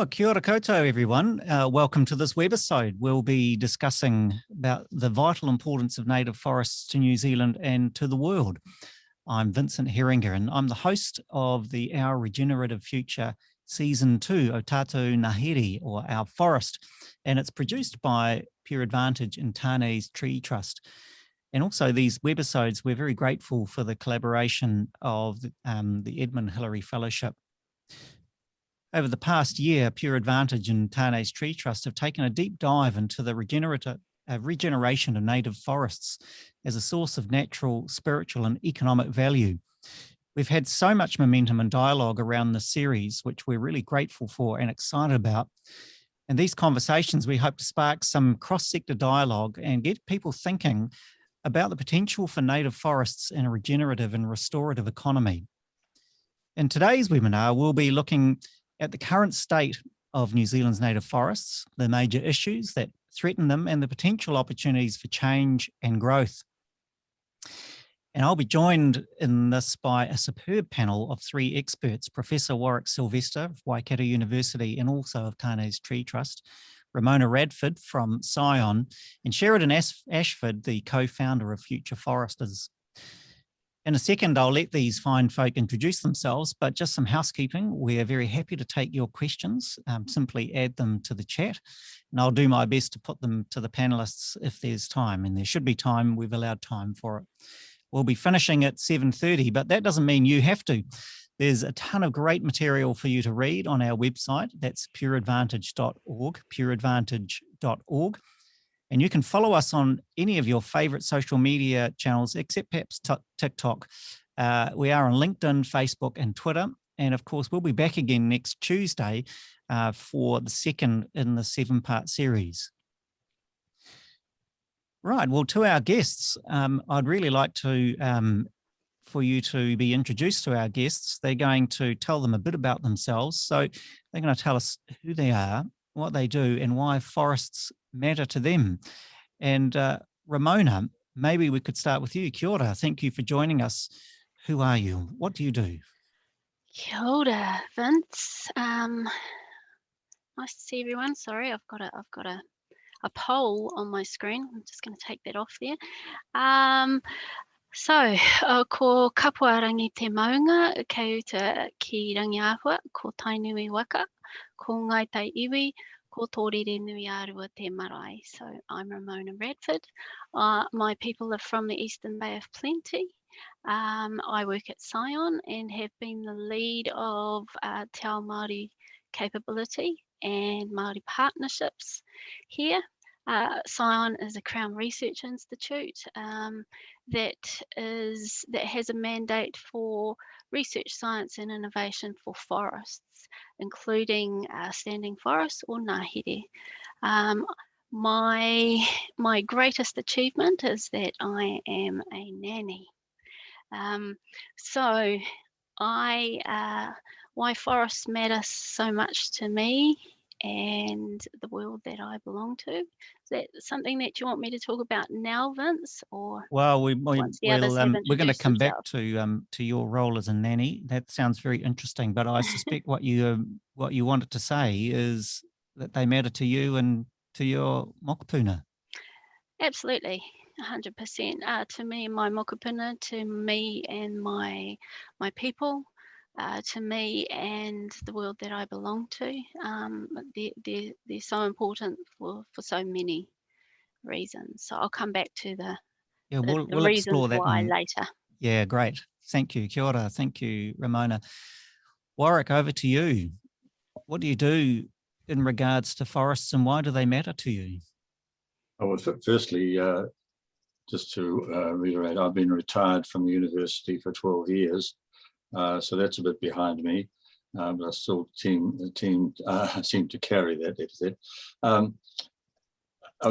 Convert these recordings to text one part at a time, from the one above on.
Well, kia ora koutou, everyone. Uh, welcome to this webisode. We'll be discussing about the vital importance of native forests to New Zealand and to the world. I'm Vincent Heringa, and I'm the host of the Our Regenerative Future Season 2, O Tātou Ngāhere, or Our Forest, and it's produced by Pure Advantage and Tane's Tree Trust. And also these webisodes, we're very grateful for the collaboration of um, the Edmund Hillary Fellowship. Over the past year, Pure Advantage and Tane's Tree Trust have taken a deep dive into the regenerative uh, regeneration of native forests as a source of natural, spiritual and economic value. We've had so much momentum and dialogue around the series, which we're really grateful for and excited about. And these conversations, we hope to spark some cross-sector dialogue and get people thinking about the potential for native forests in a regenerative and restorative economy. In today's webinar, we'll be looking at the current state of New Zealand's native forests, the major issues that threaten them and the potential opportunities for change and growth. And I'll be joined in this by a superb panel of three experts, Professor Warwick Silvester of Waikato University and also of Tane's Tree Trust, Ramona Radford from Scion, and Sheridan Ashford, the co-founder of Future Foresters. In a second, I'll let these fine folk introduce themselves, but just some housekeeping. We're very happy to take your questions. Um, simply add them to the chat, and I'll do my best to put them to the panelists if there's time, and there should be time. We've allowed time for it. We'll be finishing at 7.30, but that doesn't mean you have to. There's a ton of great material for you to read on our website. That's pureadvantage.org, pureadvantage.org. And you can follow us on any of your favorite social media channels, except perhaps TikTok. Uh, we are on LinkedIn, Facebook, and Twitter. And of course, we'll be back again next Tuesday uh, for the second in the seven part series. Right, well, to our guests, um, I'd really like to um, for you to be introduced to our guests. They're going to tell them a bit about themselves. So they're going to tell us who they are, what they do, and why forests matter to them. And uh, Ramona, maybe we could start with you. Kia ora. Thank you for joining us. Who are you? What do you do? Kia ora, Vince. Um, nice to see everyone. Sorry, I've got a, I've got a a poll on my screen. I'm just going to take that off there. Um, so, uh, ko kapua rangi te maunga, kei uta ki rangi ahua, ko tainui waka, ko ngai tai iwi, ko tōrere nui te marae. So I'm Ramona Radford. Uh, my people are from the Eastern Bay of Plenty. Um, I work at Scion and have been the lead of uh, Te Ao Māori capability and Māori partnerships here. Uh, Scion is a Crown Research Institute um, that is that has a mandate for research, science and innovation for forests, including uh, standing forests or ngahere. Um, my, my greatest achievement is that I am a nanny. Um, so I, uh, why forests matter so much to me and the world that I belong to. Is that something that you want me to talk about now, Vince? Or well, we, we will um, we're going to come back to um, to your role as a nanny. That sounds very interesting. But I suspect what you um, what you wanted to say is that they matter to you and to your mokopuna. Absolutely. 100% uh, to me and my mokopuna, to me and my my people, uh, to me and the world that I belong to. Um, they're, they're, they're so important for, for so many reasons. So I'll come back to the, yeah, we'll, the we'll explore that why later. Yeah, great. Thank you. Kia ora. Thank you, Ramona. Warwick, over to you. What do you do in regards to forests and why do they matter to you? Oh, well, firstly, uh, just to uh, reiterate, I've been retired from the university for 12 years uh, so that's a bit behind me, uh, but I still team, team, uh, seem to carry that epithet. Um,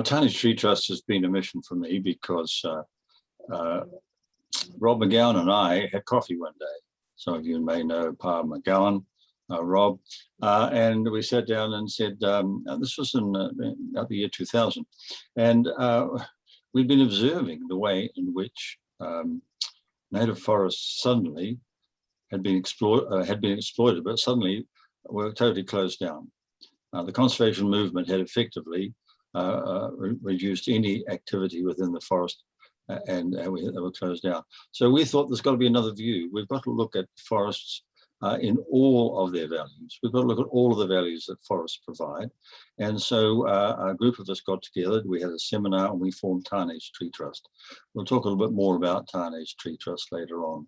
Tane's Tree Trust has been a mission for me because uh, uh, Rob McGowan and I had coffee one day. Some of you may know Pa McGowan, Rob, and we sat down and said, um, this was in, uh, the year 2000, and we'd been observing the way in which um, native forests suddenly had been explored, uh, had been exploited, but suddenly were totally closed down. Uh, the conservation movement had effectively uh, uh, re reduced any activity within the forest uh, and we, they were closed down. So we thought there's got to be another view. We've got to look at forests uh, in all of their values. We've got to look at all of the values that forests provide. And so uh, a group of us got together, we had a seminar and we formed Tane's Tree Trust. We'll talk a little bit more about Tane's Tree Trust later on.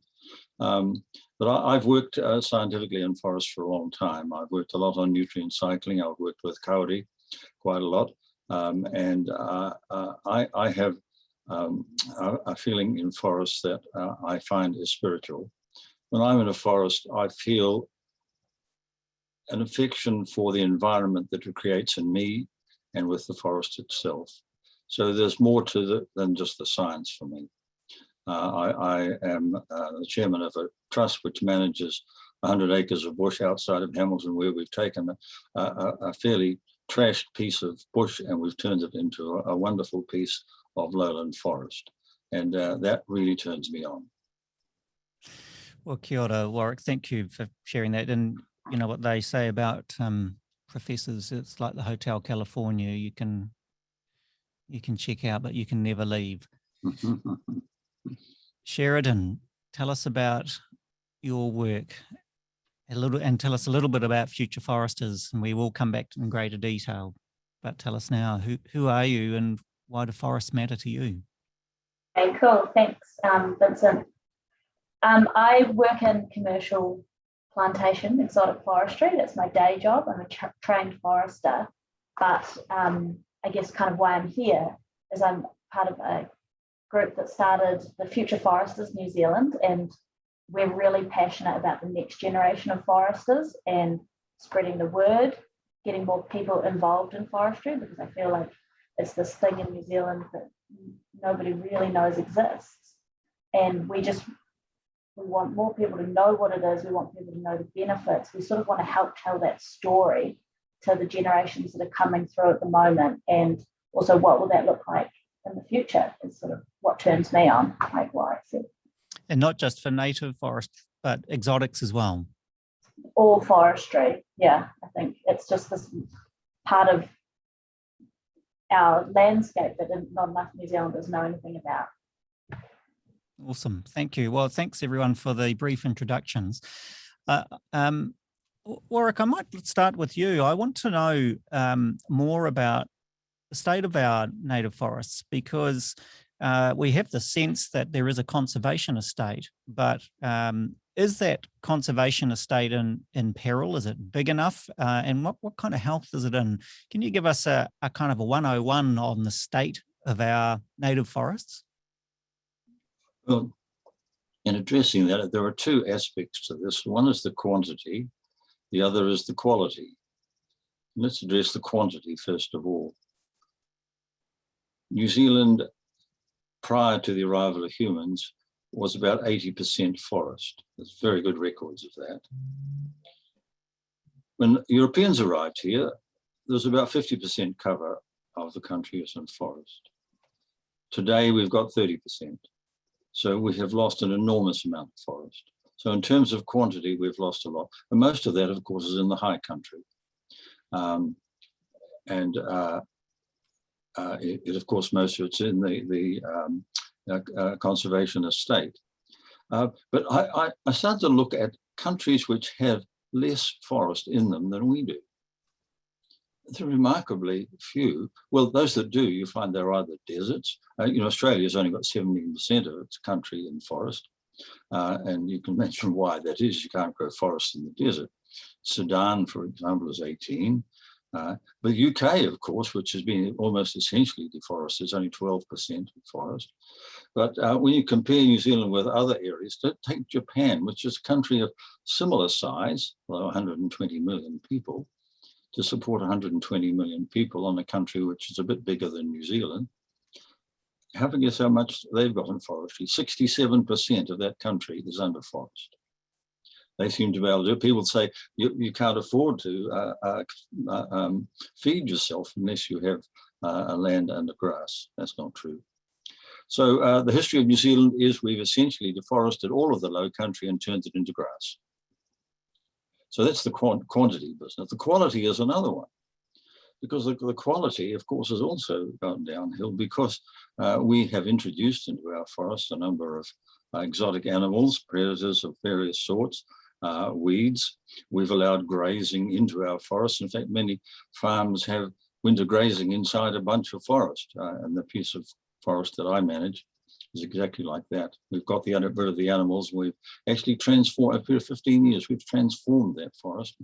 Um, but I, have worked uh, scientifically in forests for a long time. I've worked a lot on nutrient cycling. I've worked with kauri quite a lot. Um, and uh, uh, I, I, have um, a, a, feeling in forests that uh, I find is spiritual when I'm in a forest, I feel an affection for the environment that it creates in me and with the forest itself. So there's more to it than just the science for me. Uh, I, I, am uh, the chairman of a trust which manages 100 acres of bush outside of Hamilton where we've taken a, a, a fairly trashed piece of bush and we've turned it into a, a wonderful piece of lowland forest. And uh, that really turns me on. Well, kia ora, Warwick. Thank you for sharing that. And you know what they say about um, professors, it's like the Hotel California. You can you can check out, but you can never leave. Sheridan, tell us about your work a little and tell us a little bit about Future Foresters and we will come back in greater detail. But tell us now, who, who are you and why do forests matter to you? Okay, cool. Thanks, um, Vincent. Um, I work in commercial plantation, exotic forestry. That's my day job. I'm a tra trained forester, but um, I guess kind of why I'm here is I'm part of a group that started the Future Foresters New Zealand, and we're really passionate about the next generation of foresters and spreading the word, getting more people involved in forestry because I feel like it's this thing in New Zealand that nobody really knows exists. And we just we want more people to know what it is. We want people to know the benefits. We sort of want to help tell that story to the generations that are coming through at the moment. And also what will that look like in the future is sort of what turns me on, like what I said. And not just for native forests, but exotics as well. All forestry. Yeah, I think it's just this part of our landscape that not enough New Zealanders know anything about. Awesome. Thank you. Well, thanks everyone for the brief introductions. Uh, um, Warwick, I might start with you. I want to know um, more about the state of our native forests because uh, we have the sense that there is a conservation estate, but um, is that conservation estate in, in peril? Is it big enough? Uh, and what, what kind of health is it in? Can you give us a, a kind of a 101 on the state of our native forests? Well, in addressing that, there are two aspects to this. One is the quantity, the other is the quality. Let's address the quantity first of all. New Zealand, prior to the arrival of humans, was about 80% forest. There's very good records of that. When Europeans arrived here, there was about 50% cover of the country as in forest. Today, we've got 30%. So we have lost an enormous amount of forest. So in terms of quantity, we've lost a lot. And most of that, of course, is in the high country. Um, and uh, it, it, of course, most of it's in the, the um, uh, uh conservation estate. Uh, but I, I, I started to look at countries which have less forest in them than we do they're remarkably few. Well, those that do, you find they're either deserts. Uh, you know, Australia's only got 17% of its country in forest. Uh, and you can mention why that is. You can't grow forest in the desert. Sudan, for example, is 18. Uh, but UK, of course, which has been almost essentially deforested, is only 12% forest. But uh, when you compare New Zealand with other areas, take Japan, which is a country of similar size, well, 120 million people, to support 120 million people on a country which is a bit bigger than New Zealand. Have a guess how much they've got in forestry. 67% of that country is under forest. They seem to be able to do it. People say you, you can't afford to uh, uh, uh um, feed yourself unless you have uh, land under grass. That's not true. So uh, the history of New Zealand is we've essentially deforested all of the low country and turned it into grass. So that's the quantity business. The quality is another one. because the, the quality, of course, has also gone downhill because uh, we have introduced into our forest a number of uh, exotic animals, predators of various sorts, uh, weeds. We've allowed grazing into our forests. In fact, many farms have winter grazing inside a bunch of forest uh, and the piece of forest that I manage is exactly like that. We've got the rid of the animals. We've actually transformed, over 15 years, we've transformed that forest.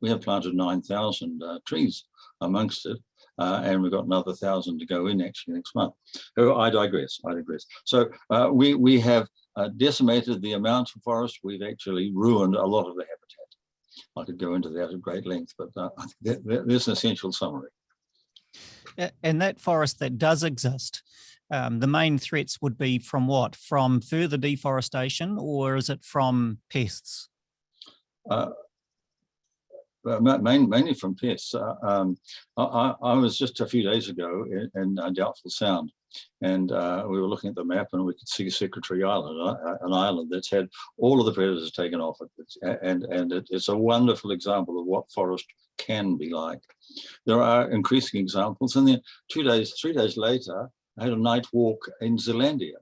We have planted 9,000 uh, trees amongst it. Uh, and we've got another thousand to go in actually next month. Oh, I digress, I digress. So uh, we, we have uh, decimated the amount of forest. We've actually ruined a lot of the habitat. I could go into that at great length, but uh, that, an essential summary. And that forest that does exist, um, the main threats would be from what? From further deforestation or is it from pests? Uh, main, mainly from pests. Uh, um, I, I, was just a few days ago in, in Doubtful Sound and uh, we were looking at the map and we could see Secretary Island, uh, an island that's had all of the predators taken off it. And, and it, it's a wonderful example of what forest can be like. There are increasing examples and then two days, three days later, I had a night walk in Zealandia.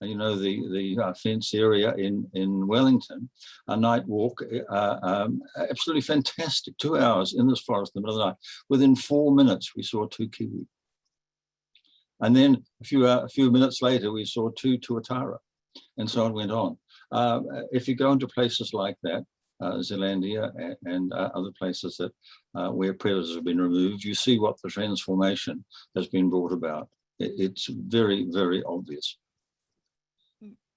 And you know, the, the uh, fence area in, in Wellington, a night walk, uh, um, absolutely fantastic, two hours in this forest in the middle of the night. Within four minutes, we saw two kiwi. And then a few, uh, a few minutes later, we saw two tuatara and so on went on. Uh, if you go into places like that, uh, Zealandia and, and uh, other places that uh, where predators have been removed, you see what the transformation has been brought about. It, it's very, very obvious.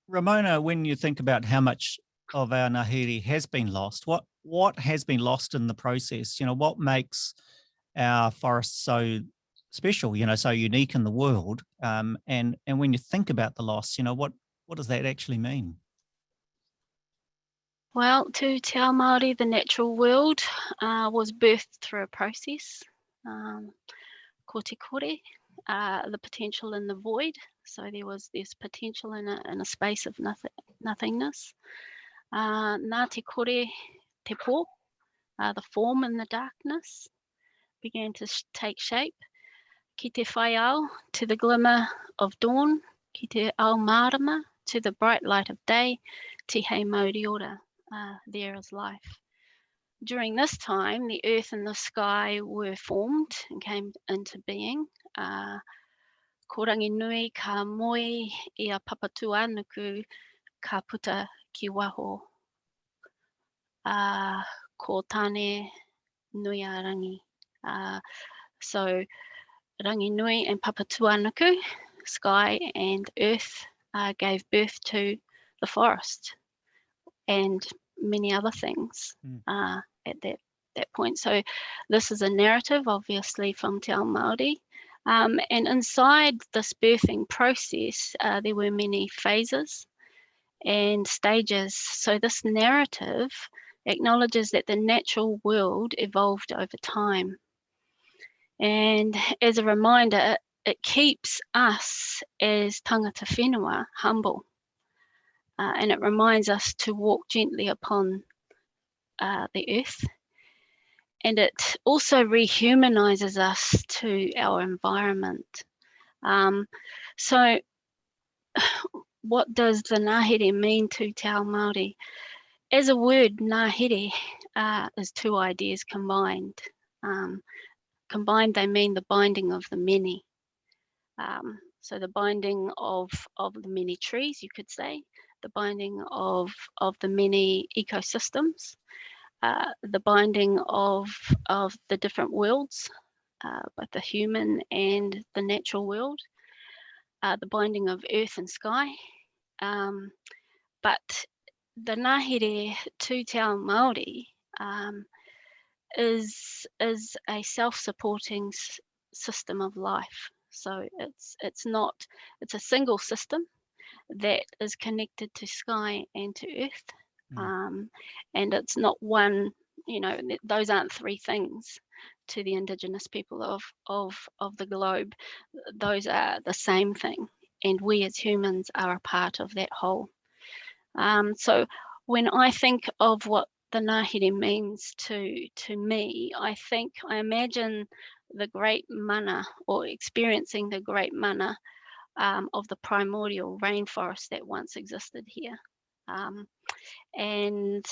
Ramona, when you think about how much of our Ngāhere has been lost, what what has been lost in the process? You know, what makes our forests so special, you know, so unique in the world? Um, and and when you think about the loss, you know, what what does that actually mean? Well, to Te Ao Māori, the natural world uh, was birthed through a process. Um, ko te kore, uh, the potential in the void. So there was this potential in a, in a space of nothing, nothingness. Uh, nā te kore te pō, uh, the form in the darkness began to take shape. Ki te to the glimmer of dawn, ki te ao marama, to the bright light of day, te hei mauri uh, there as life. During this time, the earth and the sky were formed and came into being. Uh, ko rangi nui ka moe i a Papatūānuku ka puta ki waho. Uh, ko tane nui a rangi. Uh, so rangi nui and Papatūānuku, sky and earth, uh, gave birth to the forest. And many other things mm. uh, at that that point. So this is a narrative, obviously, from Te Ao Māori. Um, and inside this birthing process, uh, there were many phases and stages. So this narrative acknowledges that the natural world evolved over time. And as a reminder, it keeps us as tangata whenua humble uh, and it reminds us to walk gently upon uh, the earth. And it also rehumanizes us to our environment. Um, so what does the Ngāhere mean to Te Ao Māori? As a word, Ngāhere uh, is two ideas combined. Um, combined, they mean the binding of the many. Um, so the binding of, of the many trees, you could say, the binding of, of the many ecosystems, uh, the binding of, of the different worlds, uh, both the human and the natural world, uh, the binding of earth and sky. Um, but the Ngāhere to Te Ao Māori um, is, is a self-supporting system of life. So it's it's not it's a single system that is connected to sky and to earth. Mm. Um, and it's not one, you know, those aren't three things to the indigenous people of, of, of the globe. Those are the same thing. And we as humans are a part of that whole. Um, so when I think of what the Ngāhere means to to me, I think I imagine the great mana or experiencing the great mana um, of the primordial rainforest that once existed here um, and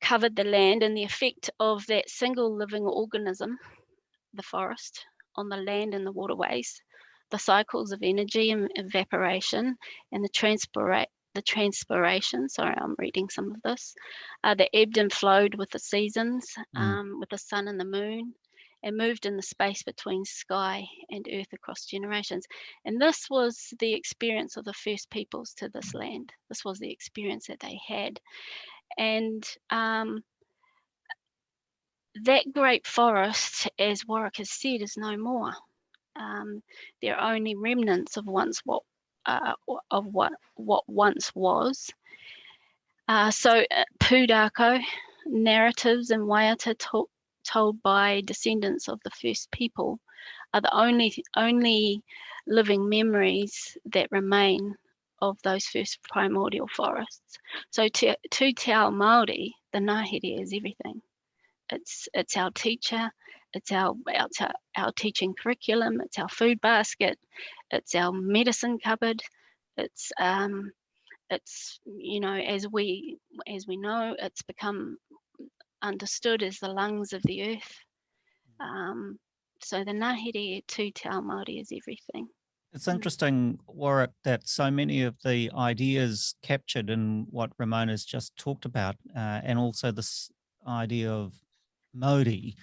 covered the land and the effect of that single living organism, the forest, on the land and the waterways, the cycles of energy and evaporation and the transpirate the transpiration, sorry, I'm reading some of this, uh, that ebbed and flowed with the seasons, Mm. um, with the sun and the moon, and moved in the space between sky and earth across generations. And this was the experience of the first peoples to this land. This was the experience that they had. And um, that great forest, as Warwick has said, is no more. Um, there are only remnants of once what uh, of what what once was. Uh, so uh, Pūrākau narratives and waiata to- told by descendants of the first people are the only only living memories that remain of those first primordial forests. So to, to Te Ao Māori, the Ngāhere is everything. It's it's our teacher, it's our it's our, our teaching curriculum, it's our food basket, it's our medicine cupboard, it's um it's you know as we as we know it's become understood as the lungs of the earth. Um, so the Ngāhere to Te Ao Māori is everything. It's Mm. interesting, Warwick, that so many of the ideas captured in what Ramona's just talked about, uh, and also this idea of Modi,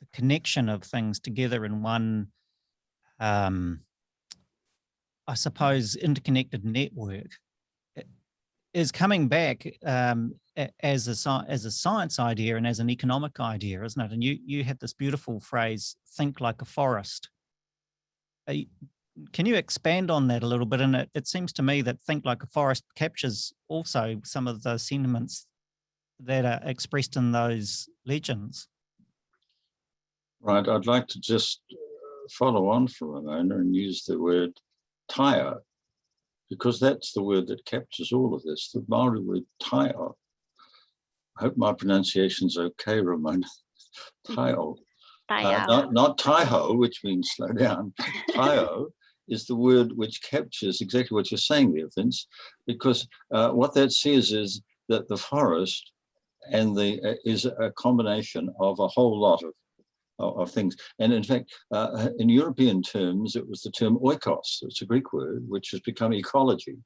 the connection of things together in one, um, I suppose, interconnected network, is coming back um, as a as a science idea and as an economic idea, isn't it? And you you had this beautiful phrase, "think like a forest." Can you expand on that a little bit? And it, it seems to me that Think Like a Forest captures also some of the sentiments that are expressed in those legends. Right, I'd like to just uh, follow on from Ramona and use the word tire, because that's the word that captures all of this, the Maori word tire. I hope my pronunciation's okay, Ramona. Tile, They uh, not, not taiho, which means slow down. Taiho is the word which captures exactly what you're saying there, Vince, because uh, what that says is that the forest and the uh, is a combination of a whole lot of of, things. And in fact, uh, in European terms, it was the term oikos. It's a Greek word, which has become ecology,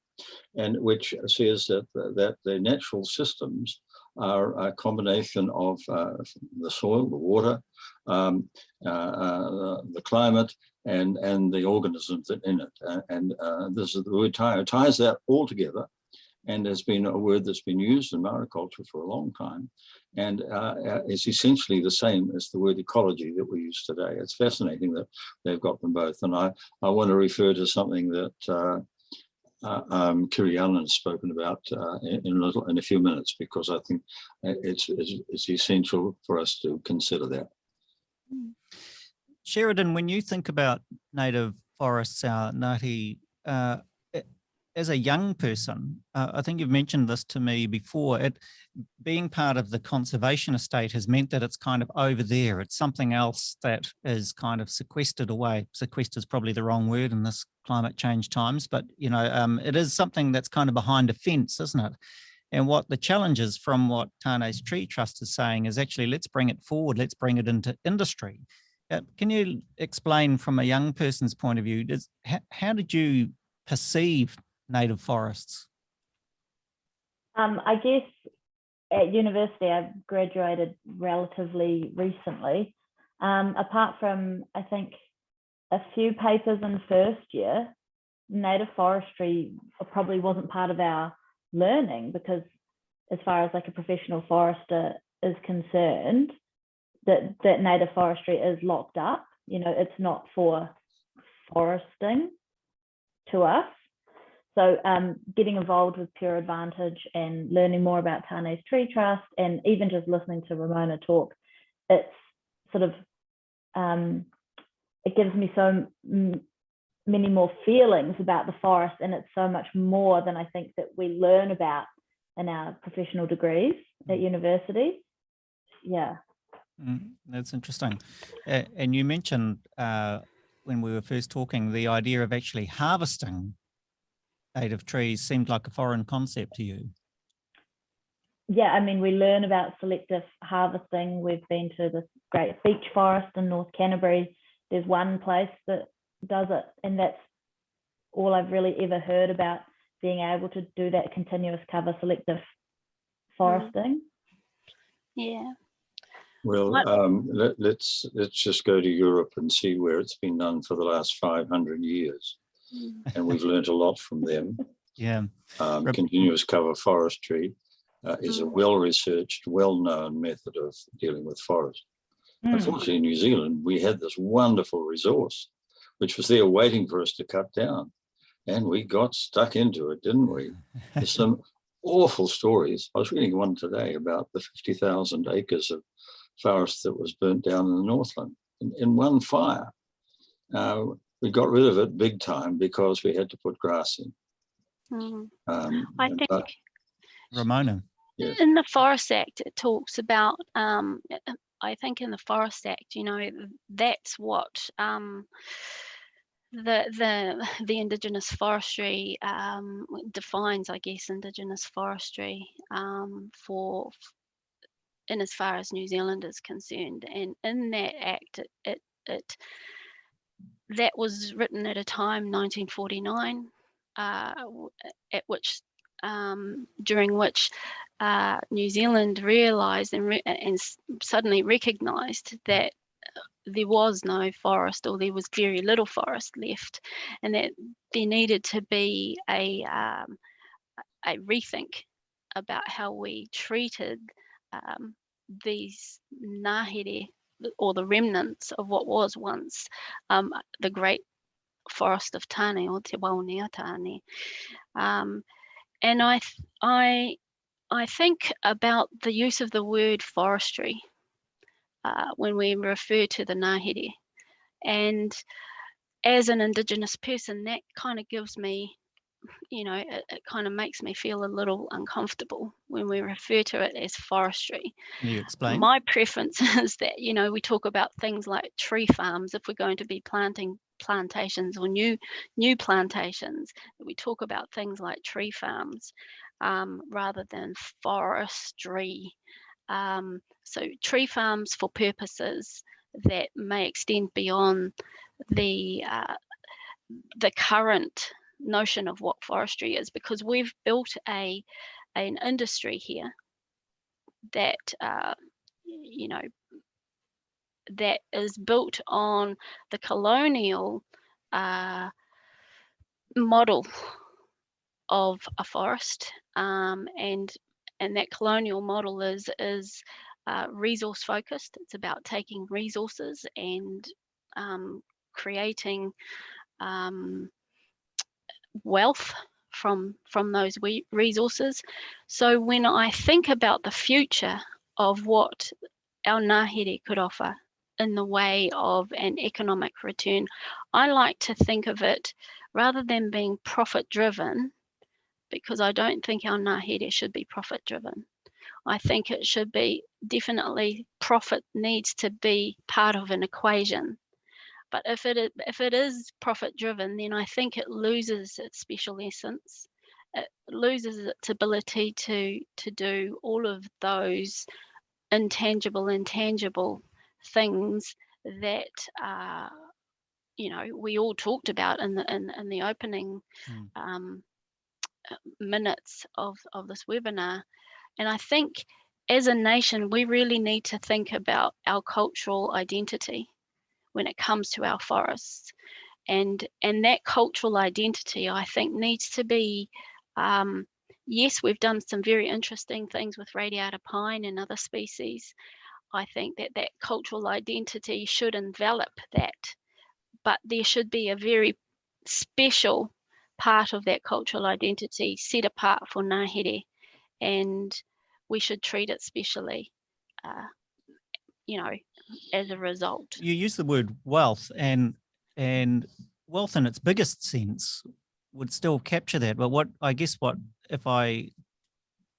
and which says that that the natural systems are a combination of uh, the soil, the water, um, uh, uh, the climate, and and the organisms that in it. Uh, and uh, this is the word tie ties that all together, and has been a word that's been used in Maori culture for a long time, and uh, uh, it's essentially the same as the word ecology that we use today. It's fascinating that they've got them both, and I I want to refer to something that. Uh, uh, um, Kiri Allan has spoken about uh, in, in a little in a few minutes because I think it's, it's it's essential for us to consider that. Sheridan, when you think about native forests, our Ngāti, uh, a- as a young person, uh, I think you've mentioned this to me before, it being part of the conservation estate has meant that it's kind of over there. It's something else that is kind of sequestered away. Sequestered is probably the wrong word in this climate change times, but you know, um, it is something that's kind of behind a fence, isn't it? And what the challenge is from what Tane's Tree Trust is saying is actually, let's bring it forward, let's bring it into industry. Uh, can you explain from a young person's point of view, does, how, how did you perceive native forests? Um, I guess at university, I graduated relatively recently. Um, apart from, I think, a few papers in first year, native forestry probably wasn't part of our learning because as far as like a professional forester is concerned, that, that native forestry is locked up. You know, it's not for foresting to us. So um, getting involved with Pure Advantage and learning more about Tane's Tree Trust and even just listening to Ramona talk, it's sort of, um, it gives me so many more feelings about the forest and it's so much more than I think that we learn about in our professional degrees at university. Yeah. Mm, that's interesting. Uh, and you mentioned uh, when we were first talking, the idea of actually harvesting native trees seemed like a foreign concept to you. Yeah, I mean, we learn about selective harvesting. We've been to this great beech forest in North Canterbury. There's one place that does it, and that's all I've really ever heard about being able to do that continuous cover selective foresting. Yeah. Well, um, let, let's let's just go to Europe and see where it's been done for the last 500 years. And we've learnt a lot from them. Yeah. Um, continuous cover forestry uh, is a Mm. well-researched, well-known method of dealing with forest. Mm. Unfortunately, in New Zealand, we had this wonderful resource, which was there waiting for us to cut down, and we got stuck into it, didn't we? There's some awful stories. I was reading one today about the 50,000 acres of forest that was burnt down in the Northland in, in one fire. Uh, we got rid of it big time because we had to put grass in. Mm. Um, I think but Ramona. Yes. in the Forest Act, it talks about, um, I think in the Forest Act, you know, that's what um, the the the Indigenous forestry um, defines, I guess, Indigenous forestry um, for in as far as New Zealand is concerned, and in that act, it it, it that was written at a time 1949 uh, at which um, during which uh, New Zealand realised and, re- and suddenly recognised that there was no forest or there was very little forest left, and that there needed to be a um, a rethink about how we treated um, these ngahere or the remnants of what was once um, the great forest of Tane or Te Wao Nui a Tane. Um, and I, I, I think about the use of the word forestry uh, when we refer to the ngahere. And as an Indigenous person, that kind of gives me, you know, it, it kind of makes me feel a little uncomfortable when we refer to it as forestry. Can you explain? My preference is that, you know, we talk about things like tree farms if we're going to be planting plantations or new new plantations we talk about things like tree farms um, rather than forestry um, so tree farms for purposes that may extend beyond the uh, the current notion of what forestry is because we've built a an industry here that uh, you know that is built on the colonial uh, model of a forest um, and and that colonial model is is uh, resource focused. It's about taking resources and um, creating um, wealth from from those resources so when i think about the future of what our ngahere could offer in the way of an economic return. I like to think of it rather than being profit driven, because I don't think our ngahere should be profit driven. I think it should be definitely profit needs to be part of an equation. But if it if it is profit driven, then I think it loses its special essence. It loses its ability to to do all of those intangible, intangible things that uh, you know we all talked about in the in, in the opening Mm. um, uh, minutes of of this webinar, and I think as a nation we really need to think about our cultural identity when it comes to our forests, and and that cultural identity I think needs to be um, yes, we've done some very interesting things with radiata pine and other species. I think that that cultural identity should envelop that, but there should be a very special part of that cultural identity set apart for Ngahere, and we should treat it specially, uh, you know, as a result. You use the word wealth and and wealth in its biggest sense would still capture that. But what I guess what if I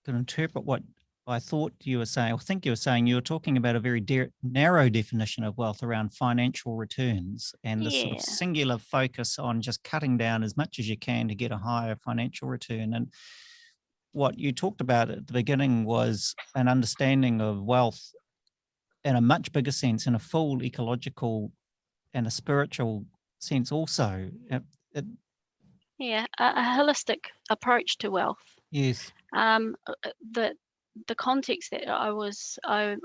could interpret what I thought you were saying, I think you were saying you were talking about a very de- narrow definition of wealth around financial returns and the sort of singular focus on just cutting down as much as you can to get a higher financial return. And what you talked about at the beginning was an understanding of wealth in a much bigger sense, in a full ecological and a spiritual sense also. Uh, it- Yeah, a, a holistic approach to wealth. yes. Um, uh, uh, the the context that I was I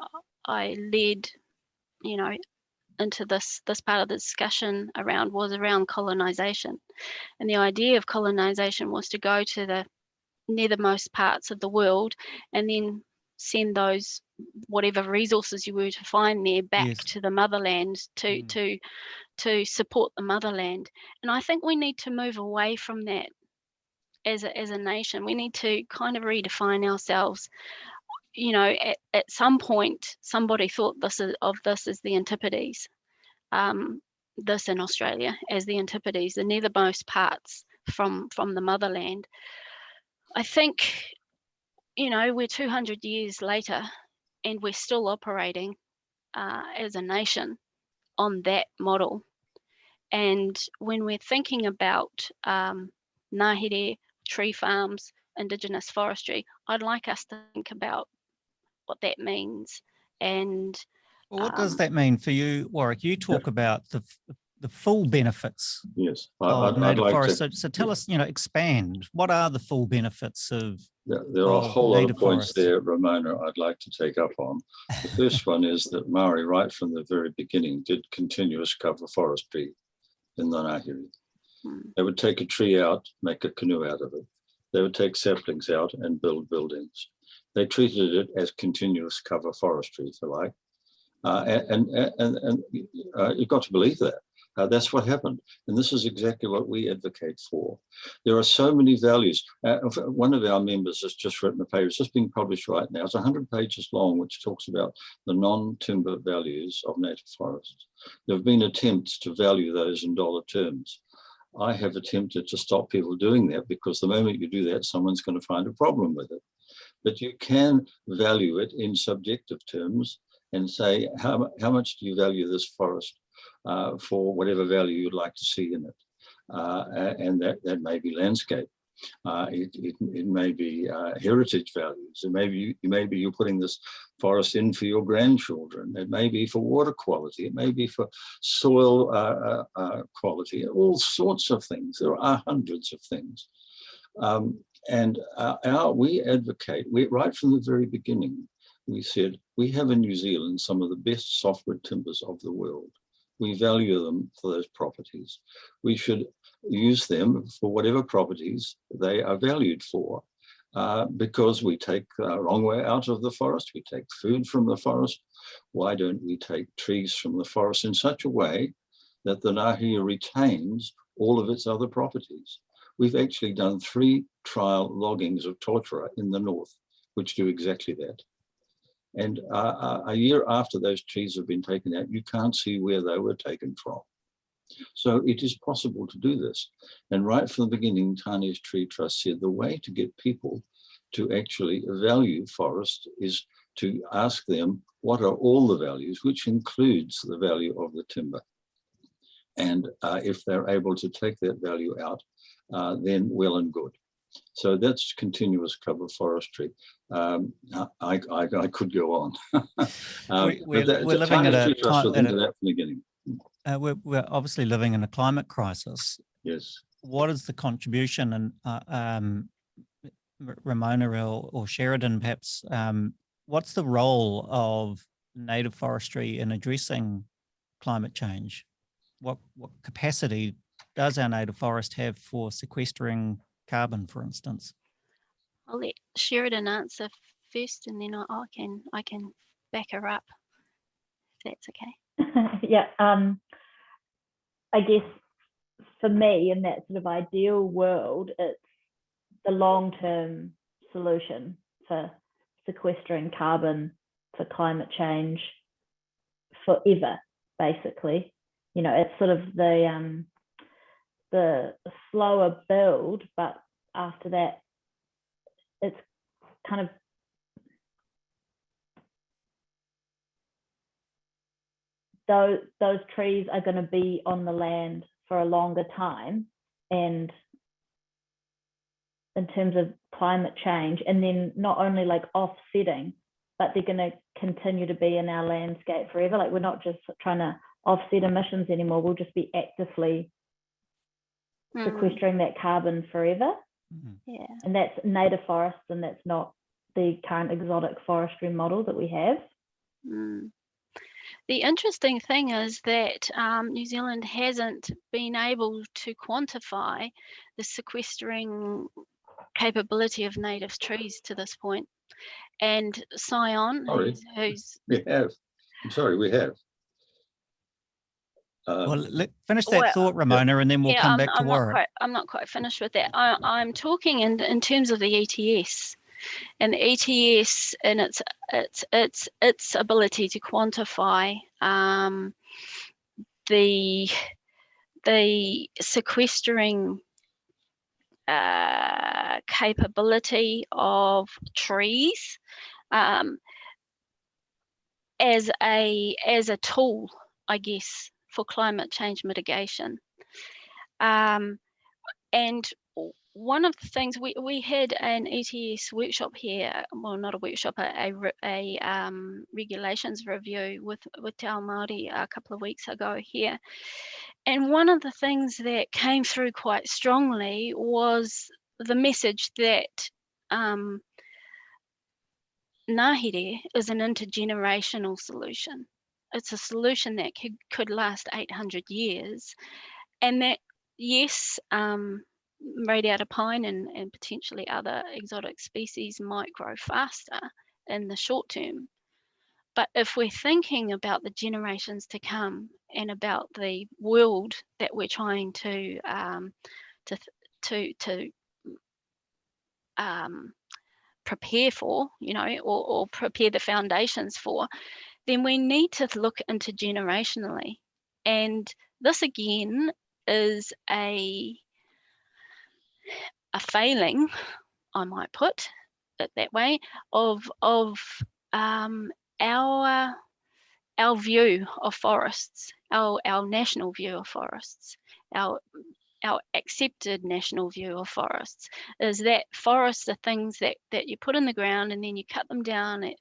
I led, you know, into this this part of the discussion around was around colonization, and the idea of colonization was to go to the nethermost parts of the world and then send those whatever resources you were to find there back Yes. to the motherland to Mm. to to support the motherland and i think we need to move away from that as a, as a nation we need to kind of redefine ourselves you know at, at some point somebody thought this is, of this as the antipodes um, this in australia as the antipodes the nethermost parts from from the motherland i think you know we're 200 years later and we're still operating uh, as a nation on that model and when we're thinking about um, ngahere, tree farms, indigenous forestry, I'd like us to think about what that means. And Well, what does Um, that mean for you, Warwick? You talk about the the full benefits Yes, I- of I'd, I'd native like forests. to, So, so tell us, you know, expand. What are the full benefits of? There there are a whole lot of points forests? there, Ramona, I'd like to take up on. The first one is that Maori, right from the very beginning, did continuous cover forestry in the Ngāhere. Hmm. They would take a tree out, make a canoe out of it. They would take saplings out and build buildings. They treated it as continuous cover forestry, if you like. Uh, and, and, and, and uh, you've got to believe that. Uh, that's what happened. And this is exactly what we advocate for. There are so many values. Uh, one of our members has just written a paper, it's just being published right now. It's 100 pages long, which talks about the non-timber values of native forests. There have been attempts to value those in dollar terms. I have attempted to stop people doing that because the moment you do that, someone's going to find a problem with it. But you can value it in subjective terms and say, how, how much do you value this forest uh, for whatever value you'd like to see in it? Uh, and that, that may be landscape. Uh, it, it, it may be uh, heritage values. It may be, maybe you're putting this forest in for your grandchildren. It may be for water quality. It may be for soil uh, uh, uh, quality, all sorts of things. There are hundreds of things. Um, and uh, our, we advocate, we, right from the very beginning, we said, we have in New Zealand some of the best softwood timbers of the world. We value them for those properties. We should use them for whatever properties they are valued for. Uh, because we take the wrong way out of the forest, we take food from the forest. Why don't we take trees from the forest in such a way that the Ngāhere retains all of its other properties? We've actually done three trial loggings of Totara in the north, which do exactly that. And uh, a year after those trees have been taken out, you can't see where they were taken from. So it is possible to do this. And right from the beginning, Tane's Tree Trust said the way to get people to actually value forest is to ask them what are all the values, which includes the value of the timber. And uh, if they're able to take that value out, uh, then well and good. So that's continuous cover forestry. Um, I, I, I could go on. um, we're- that- we're living at a time- at a- that from the beginning. Uh, we're, we're obviously living in a climate crisis. Yes. What is the contribution and uh, um, Ramona or, or Sheridan perhaps, um, what's the role of native forestry in addressing climate change? What, what capacity does our native forest have for sequestering carbon, for instance? I'll let Sheridan answer first and then I, I can I can back her up if that's okay. yeah, um, I guess for me in that sort of ideal world, it's the long-term solution for sequestering carbon for climate change forever, basically. You know, it's sort of the um, the slower build, but after that, it's kind of those those trees are going to be on the land for a longer time and in terms of climate change and then not only like offsetting but they're going to continue to be in our landscape forever. Like we're not just trying to offset emissions anymore we'll just be actively Mm, sequestering that carbon forever Mhm. yeah. and that's native forests and that's not the current exotic forestry model that we have Mm. The interesting thing is that um, New Zealand hasn't been able to quantify the sequestering capability of native trees to this point. And Sion, Sorry. who's, who's We have, I'm sorry, we have. Uh, Well, let, finish that Well, thought, Ramona, and then we'll yeah, come I'm, back to I'm not Warwick. quite, I'm not quite finished with that. I, I'm talking in in terms of the ETS, and the ETS and its its its its ability to quantify um, the the sequestering uh, capability of trees um, as a as a tool, I guess, for climate change mitigation. Um, and one of the things we, we had an ETS workshop here, well, not a workshop, a, a, a um, regulations review with, with Te Ao Māori a couple of weeks ago here. And one of the things that came through quite strongly was the message that um, Ngāhere is an intergenerational solution. It's a solution that could, could last 800 years. And that, yes, um, radiata pine and, and potentially other exotic species might grow faster in the short term. But if we're thinking about the generations to come and about the world that we're trying to um, to to to um, prepare for, you know, or, or prepare the foundations for, then we need to look intergenerationally. And this again is a a failing, I might put it that way, of of um, our our view of forests, our our national view of forests, our our accepted national view of forests is that forests are things that that you put in the ground and then you cut them down at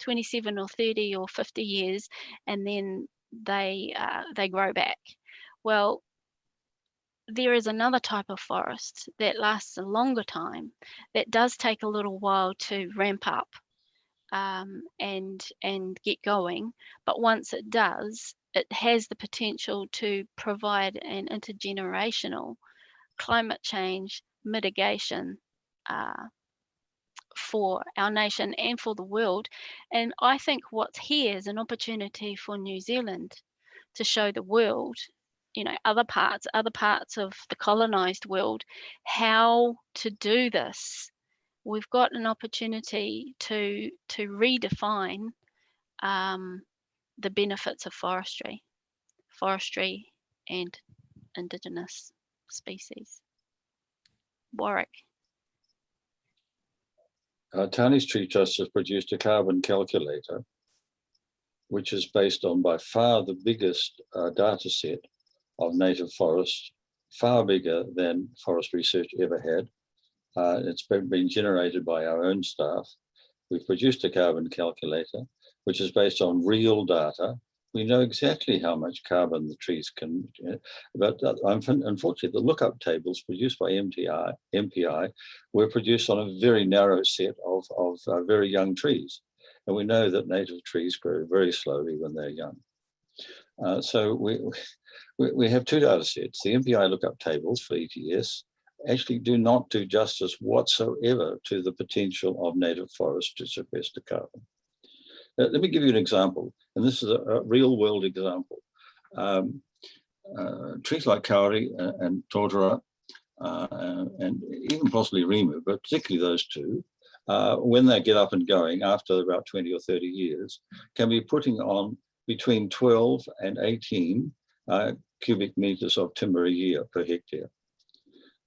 27 or 30 or 50 years and then they uh, they grow back. Well there is another type of forest that lasts a longer time that does take a little while to ramp up um, and and get going but once it does it has the potential to provide an intergenerational climate change mitigation uh, for our nation and for the world. And I think what's here is an opportunity for New Zealand to show the world, you know, other parts, other parts of the colonized world, how to do this. We've got an opportunity to to redefine um, the benefits of forestry, forestry and indigenous species. Warwick. Uh, Tree Trust has produced a carbon calculator, which is based on by far the biggest uh, data set of native forests, far bigger than Forest Research ever had. Uh, it's been, been generated by our own staff. We've produced a carbon calculator, which is based on real data. We know exactly how much carbon the trees can, uh, but uh, unfortunately, the lookup tables produced by MTI, MPI were produced on a very narrow set of, of uh, very young trees. And we know that native trees grow very slowly when they're young. Uh, so we, we, we have two data sets. The MPI lookup tables for ETS actually do not do justice whatsoever to the potential of native forests to sequester carbon. Uh, let me give you an example, and this is a, a real world example. Um, uh, trees like kauri and, and totara uh, and even possibly Rimu, but particularly those two, uh, when they get up and going after about 20 or 30 years, can be putting on between 12 and 18 uh, cubic meters of timber a year per hectare.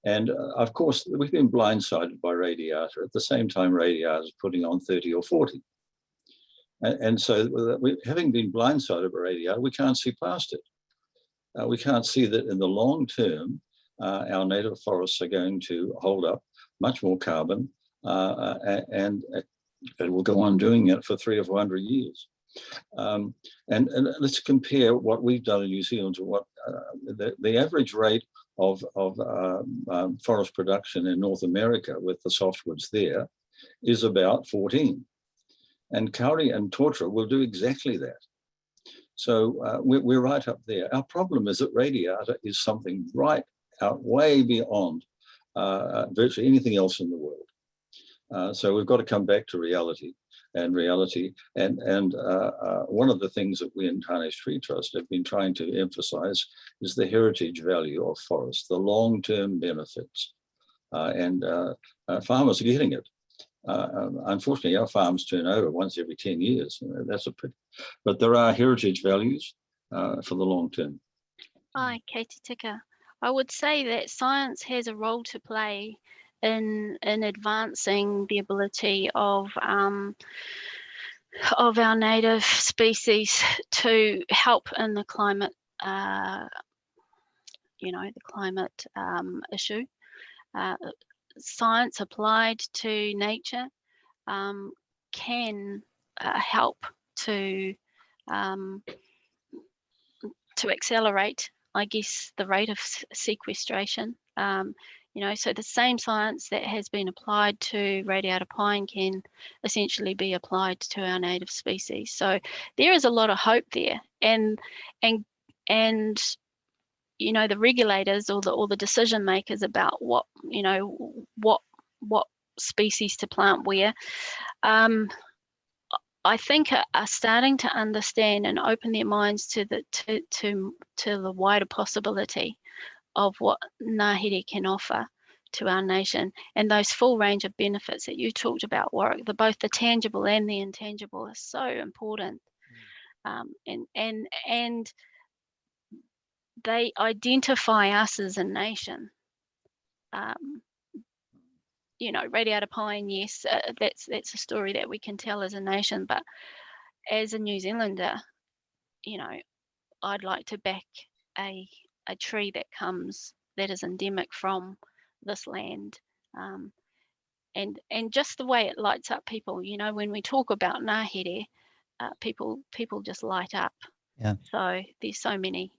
And uh, of course, we've been blindsided by radiata. At the same time, radiata is putting on 30 or 40. And, and so we, having been blindsided by radiata, we can't see past it. Uh, we can't see that in the long term, uh, our native forests are going to hold up much more carbon uh, and, and it will go on doing it for three or 400 years. Um, and, and, let's compare what we've done in New Zealand to what uh, the, the, average rate of, of um, um, forest production in North America with the softwoods there is about 14. And Kauri and Totara will do exactly that. So uh, we're, we're, right up there. Our problem is that radiata is something right out way beyond uh, virtually anything else in the world. Uh, so we've got to come back to reality and reality. And, and uh, uh, one of the things that we in Tane's Tree Trust have been trying to emphasize is the heritage value of forests, the long-term benefits. Uh, and uh, uh, farmers are getting it. Um, unfortunately, our farms turn over once every 10 years. That's a pity. But there are heritage values for the long term. Hi, Katie Ticker. I would say that science has a role to play in in advancing the ability of um, of our native species to help in the climate, uh, you know, the climate um, issue. Uh, science applied to nature um, can uh, help to um, to accelerate, I guess, the rate of sequestration. Um, you know, so the same science that has been applied to radiata pine can essentially be applied to our native species. So there is a lot of hope there, and and and you know the regulators or the or the decision makers about what you know what what species to plant where. Um, I think are, are, starting to understand and open their minds to the to to to the wider possibility of what Ngāhere can offer to our nation and those full range of benefits that you talked about, Warwick, the, both the tangible and the intangible are so important. Mm. Um, and, and, and they identify us as a nation. Um, you know, Radiata Pine, yes, uh, that's that's a story that we can tell as a nation. But as a New Zealander, you know, I'd like to back a a tree that comes that is endemic from this land. Um, and and just the way it lights up people, you know, when we talk about Ngāhere, uh, people people just light up. Yeah. So there's so many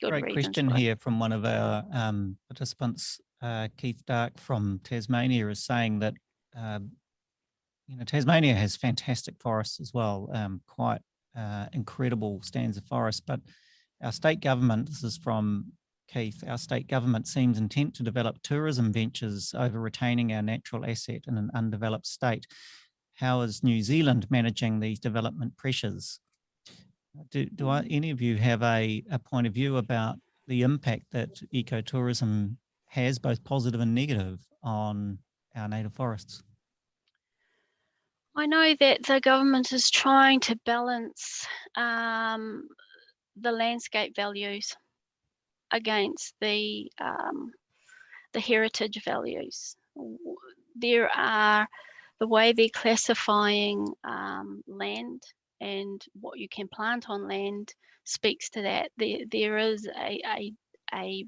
good Great question here from one of our um, participants, uh, Keith Dark from Tasmania, is saying that uh, you know Tasmania has fantastic forests as well, um, quite uh, incredible stands of forest, but our state government, this is from Keith, our state government seems intent to develop tourism ventures over retaining our natural asset in an undeveloped state. How is New Zealand managing these development pressures? Do, do I, any of you have a, a point of view about the impact that ecotourism has, both positive and negative, on our native forests? I know that the government is trying to balance um, the landscape values against the um, the heritage values. There are the way they're classifying um, land and what you can plant on land speaks to that. There, there is a, a, a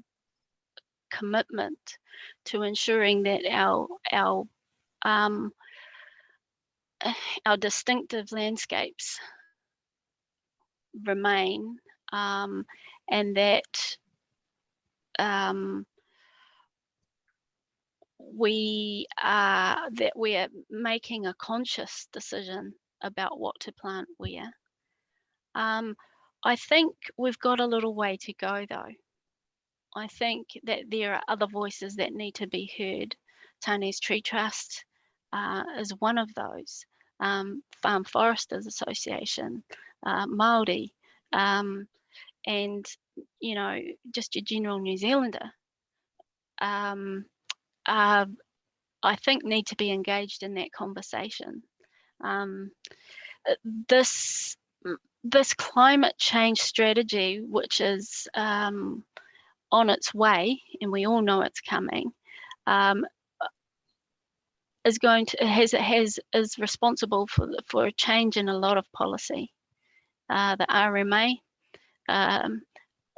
commitment to ensuring that our our um, our distinctive landscapes remain um, and that um, we are that we're making a conscious decision about what to plant where. Um, I think we've got a little way to go though. I think that there are other voices that need to be heard. Tane's Tree Trust uh, is one of those. Um, Farm Foresters Association, uh, Māori, um, and you know just your general New Zealander um, uh, I think need to be engaged in that conversation. Um, uh, this this climate change strategy, which is um, on its way, and we all know it's coming, um, is going to has has is responsible for for a change in a lot of policy. Uh, the RMA um,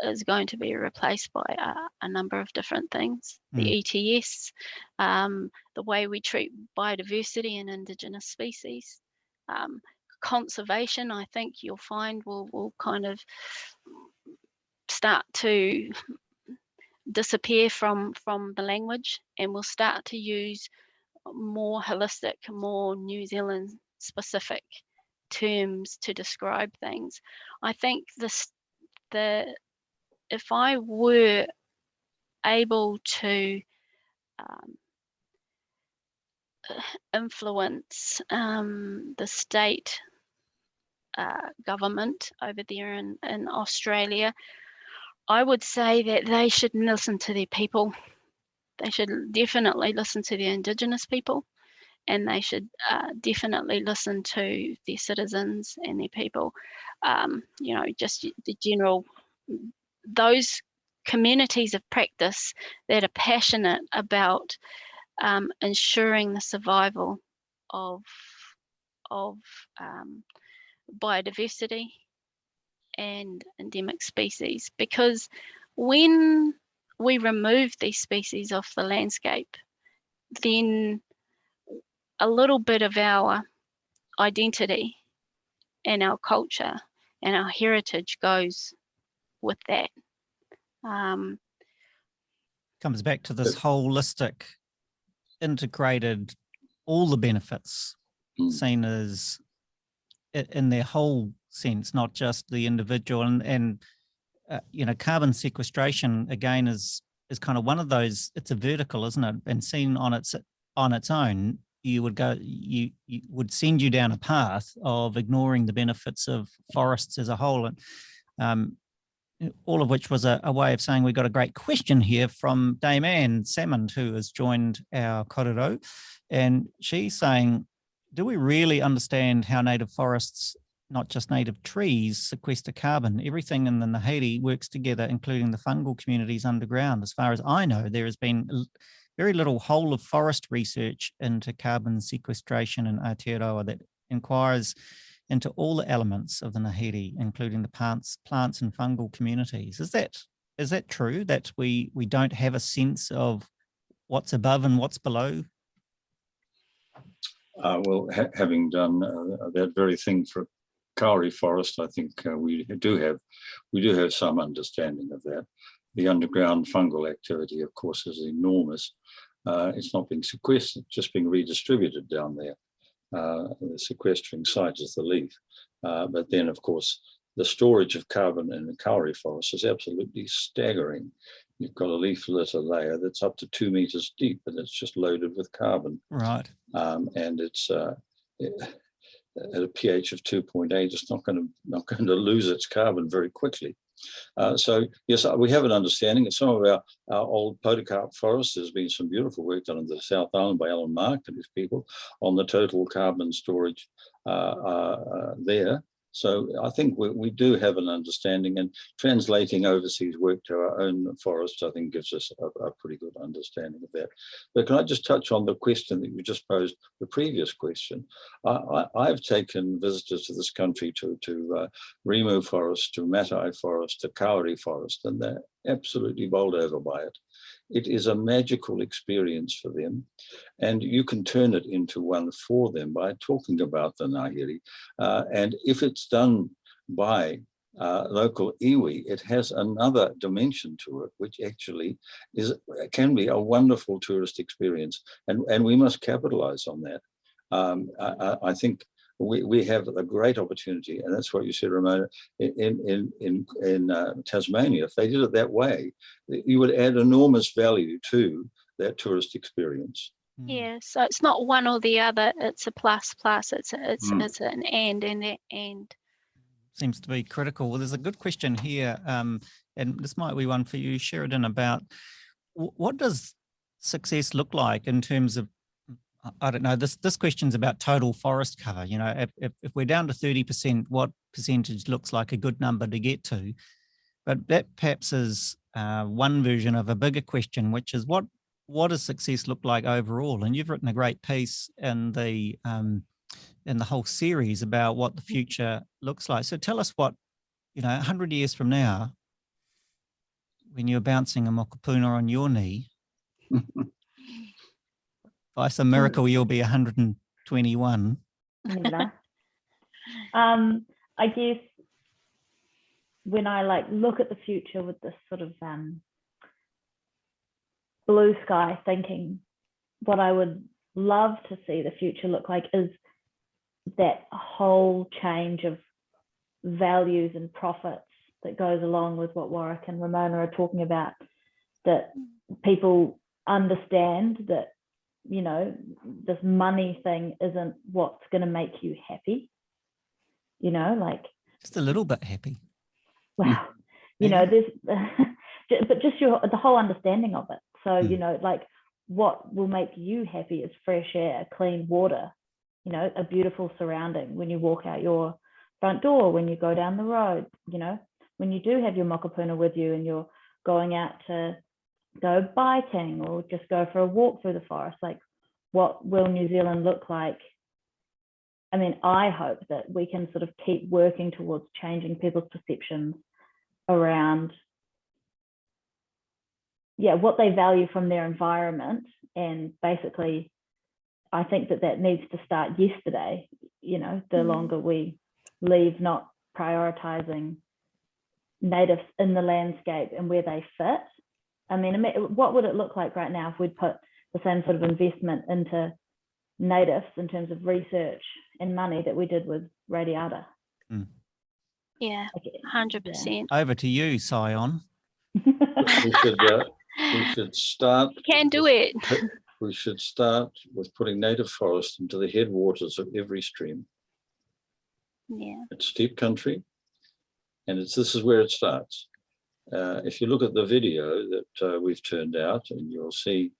is going to be replaced by a, a number of different things. The ETS, um, the way we treat biodiversity and indigenous species, um, conservation. I think you'll find will will kind of start to disappear from from the language, and we'll start to use more holistic, more New Zealand specific terms to describe things. I think this the if I were able to um, influence um, the state uh, government over there in, in Australia, I would say that they should listen to their people. They should definitely listen to the Indigenous people and they should uh, definitely listen to their citizens and their people. Um, you know, just the general, those communities of practice that are passionate about um, ensuring the survival of of um, biodiversity and endemic species. Because when we remove these species off the landscape then a little bit of our identity and our culture and our heritage goes with that um, Comes back to this holistic, integrated, all the benefits Mm. seen as in their whole sense, not just the individual and, and uh, you know, carbon sequestration again is is kind of one of those, it's a vertical, isn't it? And seen on its on its own, you would go, you, you would send you down a path of ignoring the benefits of forests as a whole. And um, all of which was a, a, way of saying we got a great question here from Dame Anne Salmond, who has joined our korero. And she's saying, do we really understand how native forests, not just native trees, sequester carbon? Everything in the Ngāhere works together, including the fungal communities underground. As far as I know, there has been very little whole of forest research into carbon sequestration in Aotearoa that inquires into all the elements of the Ngāhere, including the plants, plants and fungal communities. Is that is that true that we we don't have a sense of what's above and what's below? Uh, well, ha having done uh, that very thing for kauri forest, I think uh, we do have we do have some understanding of that. The underground fungal activity, of course, is enormous. Uh, it's not being sequestered, just being redistributed down there. Uh, the sequestering site is the leaf. Uh, but then, of course, the storage of carbon in the kauri forest is absolutely staggering. You've got a leaf litter layer that's up to two meters deep and it's just loaded with carbon. Right. Um, and it's uh, it, at a pH of 2.8, it's not going to not going to lose its carbon very quickly. Uh, so yes, we have an understanding. In some of our, our old podocarp forests, there's been some beautiful work done in the South Island by Alan Mark and his people on the total carbon storage uh, uh, there. So I think we, we do have an understanding and translating overseas work to our own forests, I think gives us a, a, pretty good understanding of that. But can I just touch on the question that you just posed, the previous question? I, have taken visitors to this country to, to uh, Forest, to Matai Forest, to Kauri Forest, and they're absolutely bowled over by it. It is a magical experience for them. And you can turn it into one for them by talking about the Ngāhere. Uh, and if it's done by uh, local iwi, it has another dimension to it, which actually is can be a wonderful tourist experience. And, and we must capitalize on that. Um, I, I, think we, we have a great opportunity, and that's what you said, Ramona, in, in, in, in uh, Tasmania. If they did it that way, you would add enormous value to that tourist experience. Yeah, so it's not one or the other, it's a plus plus, it's a, it's, mm. it's an and and an and. Seems to be critical. Well, there's a good question here, um, and this might be one for you, Sheridan, about what does success look like in terms of I don't know, this this question's about total forest cover. You know, if, if, we're down to 30%, what percentage looks like a good number to get to? But that perhaps is uh, one version of a bigger question, which is what what does success look like overall? And you've written a great piece in the um, in the whole series about what the future looks like. So tell us what you know, 100 years from now, when you're bouncing a mokopuna on your knee, by some miracle you'll be 121. Um, I guess when I like look at the future with this sort of um, blue sky thinking, what I would love to see the future look like is that whole change of values and profits that goes along with what Warwick and Ramona are talking about, that people understand that, you know, this money thing isn't what's going to make you happy. You know, like, Just a little bit happy. wow, mm. you know, there's, but just your, the whole understanding of it. So, you mm. know, like what will make you happy is fresh air, clean water, you know, a beautiful surrounding when you walk out your front door, when you go down the road, you know, when you do have your mokopuna with you and you're going out to go biking or just go for a walk through the forest, like what will New Zealand look like? I mean, I hope that we can sort of keep working towards changing people's perceptions around yeah, what they value from their environment. And basically, I think that that needs to start yesterday. You know, the Mm. longer we leave not prioritizing natives in the landscape and where they fit. I mean, what would it look like right now if we'd put the same sort of investment into natives in terms of research and money that we did with radiata? Yeah, Like, it- hundred percent. Over to you, Sion. We should, uh, we should start. Can do it. We should start with putting native forest into the headwaters of every stream. Yeah. It's steep country. And it's, this is where it starts. Uh, if you look at the video that uh, we've turned out and you'll see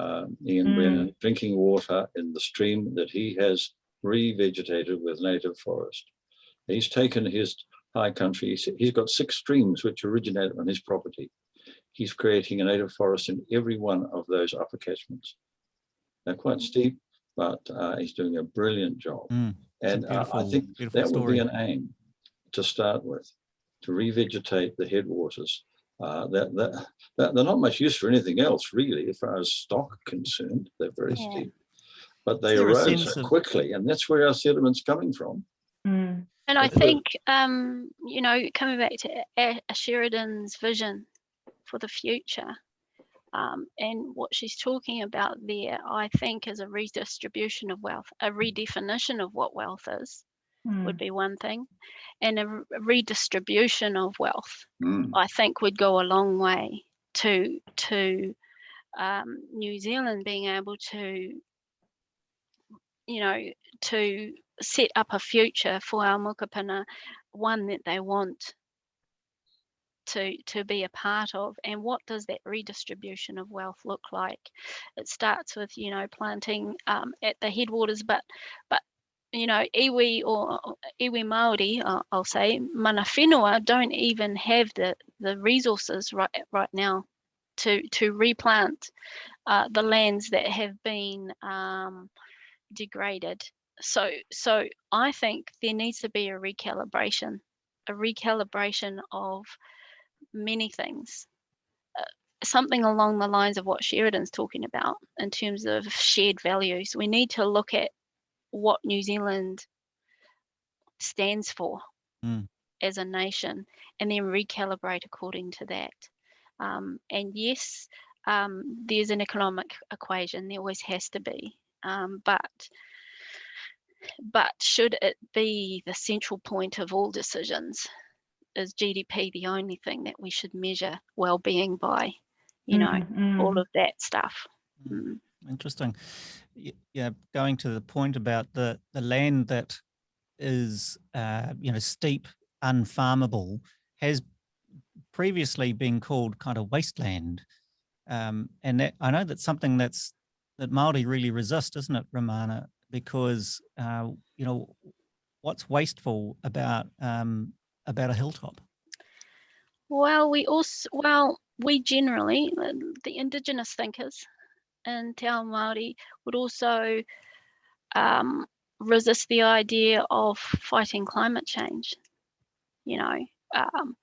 um, Ian Mm. Brennan drinking water in the stream that he has revegetated with native forest. He's taken his high country, he's, he's got six streams which originate on his property. He's creating a native forest in every one of those upper catchments. They're quite Mm. steep, but uh, he's doing a brilliant job. Mm, it's a And uh, I think beautiful that would be an aim to start with, to revegetate the headwaters. Uh, that, that, that they're not much use for anything else really, as far as stock are concerned. They're very Yeah. steep. But they Is erode so quickly, and that's where our sediment's coming from. Mm, And I think, um, you know, coming back to A- A- Sheridan's vision for the future, um, and what she's talking about there, I think is a redistribution of wealth, a redefinition of what wealth is, would mm, be one thing, and a redistribution of wealth. Mm. I think would go a long way to to um, New Zealand being able to, you know, to set up a future for our mokopuna, one that they want to to be a part of. And what does that redistribution of wealth look like? It starts with you know planting um, at the headwaters, but but you know, iwi or iwi Maori, uh, I'll say, mana whenua don't even have the the resources right right now to to replant uh, the lands that have been um, degraded. So so I think there needs to be a recalibration, a recalibration of many things. Uh, something along the lines of what Sheridan's talking about in terms of shared values. We need to look at what New Zealand stands for Mm. as a nation and then recalibrate according to that. Um, and yes, um, there's an economic equation, there always has to be. Um, but but should it be the central point of all decisions? Is GDP the only thing that we should measure well-being by? You know, mm, all mm. of that stuff. Mm. Interesting. Yeah, going to the point about the the land that is uh, you know steep, unfarmable, has previously been called kind of wasteland, um, and that I know that's something that's that Maori really resist, isn't it, Ramona? Because uh, you know what's wasteful about um, about a hilltop. Well, we also, well, we generally, uh, the indigenous thinkers in Te Ao Māori would also um, resist the idea of fighting climate change. You know, um,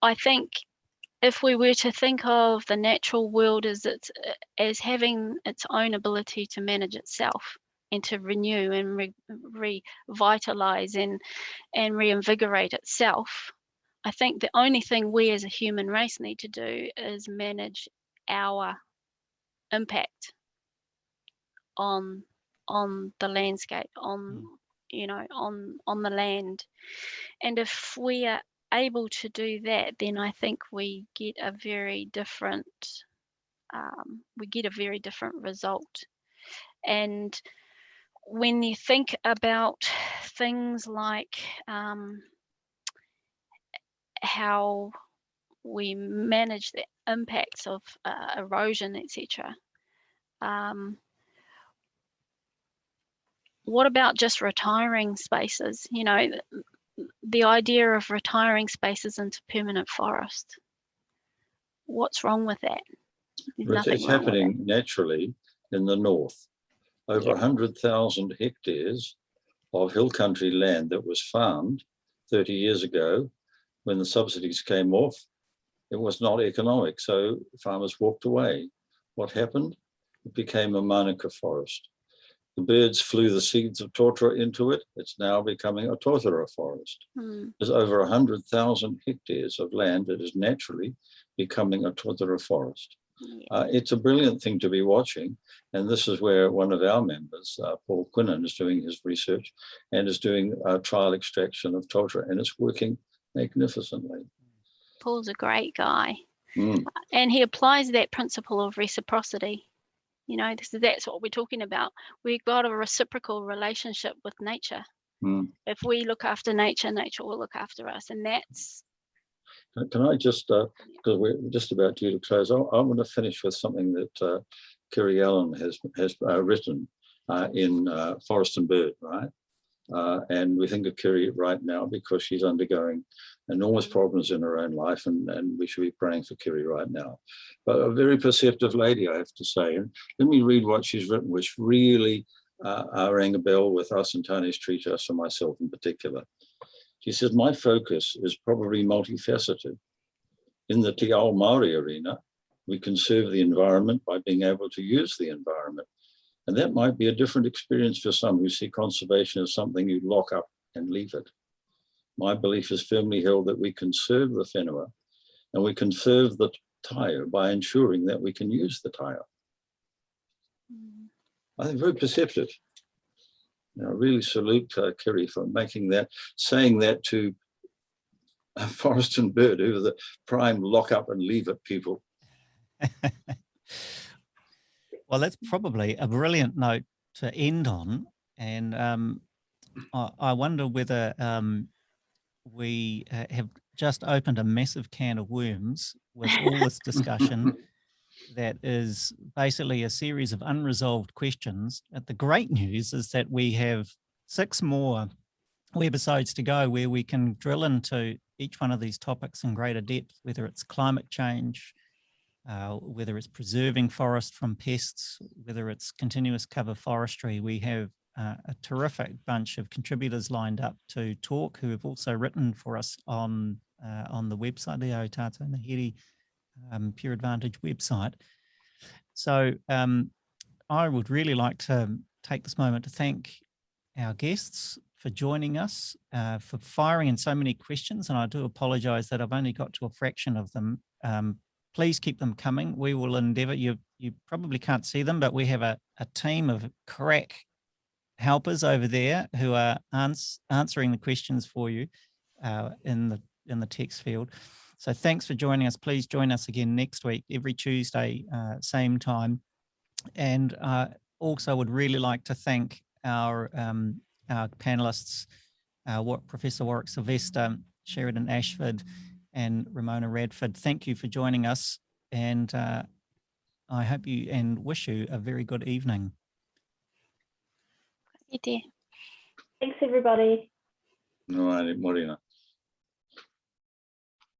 I think if we were to think of the natural world as its as having its own ability to manage itself and to renew and re- revitalize and and reinvigorate itself, I think the only thing we as a human race need to do is manage our impact on on the landscape on you know on on the land. And if we are able to do that then i think we get a very different um, we get a very different result. And when you think about things like um, how we manage the impacts of uh, erosion etc um, what about just retiring spaces? You know, the, the idea of retiring spaces into permanent forest. What's wrong with that? There's it's happening naturally in the north. Over Yeah. 100,000 hectares of hill country land that was farmed 30 years ago when the subsidies came off, it was not economic. So farmers walked away. What happened? It became a manuka forest. The birds flew the seeds of totara into it. It's now becoming a totara forest. Hmm, There's over 100,000 hectares of land that is naturally becoming a totara forest. yeah. Uh, it's a brilliant thing to be watching. And this is where one of our members, uh, Paul Quinlan, is doing his research and is doing uh, trial extraction of totara, and it's working magnificently. Paul's a great guy. Mm, and he applies that principle of reciprocity you know this, that's what we're talking about we've got a reciprocal relationship with nature mm. if we look after nature nature will look after us and that's Can- Can I just, because we're just about due to close, I, I want to finish with something that uh, Kiri Allan has has uh, written uh, in uh, Forest and Bird, right? Uh, and we think of Kiri right now because she's undergoing enormous problems in her own life, and, and we should be praying for Kiri right now. But a very perceptive lady, I have to say. And let me read what she's written, which really uh, uh, rang a bell with us and Tane's Tree Trust and myself in particular. She says, my focus is probably multifaceted. In the Te Ao Māori arena, we conserve the environment by being able to use the environment. And that might be a different experience for some who see conservation as something you lock up and leave it. My belief is firmly held that we conserve the whenua and we conserve the taiao by ensuring that we can use the taiao. mm, I think very perceptive. You know, I really salute uh, Kiri for making that, saying that to uh, Forest and Bird, who are the prime lock up and leave it people. Well, that's probably a brilliant note to end on. And um, I, I wonder whether um, we uh, have just opened a massive can of worms with all this discussion that is basically a series of unresolved questions. But the great news is that we have six more webisodes to go where we can drill into each one of these topics in greater depth, whether it's climate change, uh, whether it's preserving forest from pests, whether it's continuous cover forestry, we have uh, a terrific bunch of contributors lined up to talk who have also written for us on uh, on the website, the Aotato Ngāhere um, Pure Advantage website. So um, I would really like to take this moment to thank our guests for joining us, uh, for firing in so many questions, and I do apologise that I've only got to a fraction of them. Um, please keep them coming. We will endeavour. You you probably can't see them, but we have a, a team of crack helpers over there who are ans answering the questions for you uh, in the in the text field. So thanks for joining us. Please join us again next week, every Tuesday, uh, same time. And uh, also would really like to thank our um, our panelists, uh, Professor Warwick Silvester, Sheridan Ashford, and Ramona Radford. Thank you for joining us. And uh, I hope you and wish you a very good evening. Ite. Thanks, everybody. No, I didn't, Morena.